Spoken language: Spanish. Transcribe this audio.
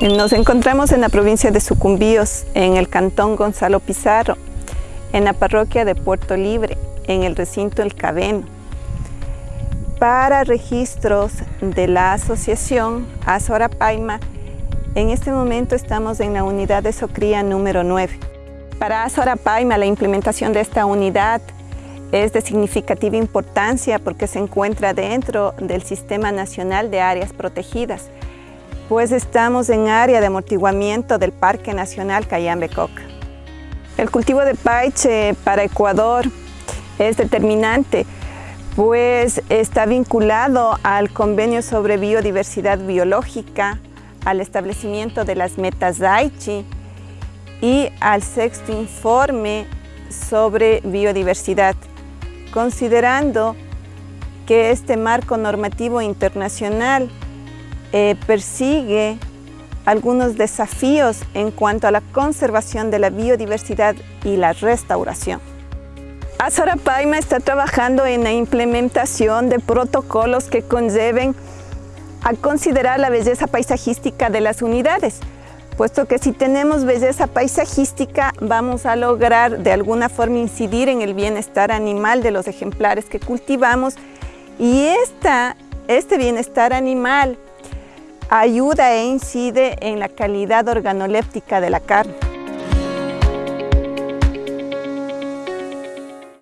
Nos encontramos en la provincia de Sucumbíos, en el cantón Gonzalo Pizarro, en la parroquia de Puerto Libre, en el recinto El Cabeno. Para registros de la asociación Azora Paima, en este momento estamos en la unidad de Socría número 9. Para Azora Paima, la implementación de esta unidad es de significativa importancia porque se encuentra dentro del Sistema Nacional de Áreas Protegidas, pues estamos en área de amortiguamiento del Parque Nacional Cayambe-Coca. El cultivo de paiche para Ecuador es determinante, pues está vinculado al convenio sobre biodiversidad biológica, al establecimiento de las metas Daichi y al sexto informe sobre biodiversidad, considerando que este marco normativo internacional eh, persigue algunos desafíos en cuanto a la conservación de la biodiversidad y la restauración. Azora Paima está trabajando en la implementación de protocolos que conlleven a considerar la belleza paisajística de las unidades, puesto que si tenemos belleza paisajística vamos a lograr de alguna forma incidir en el bienestar animal de los ejemplares que cultivamos y esta, este bienestar animal ayuda e incide en la calidad organoléptica de la carne.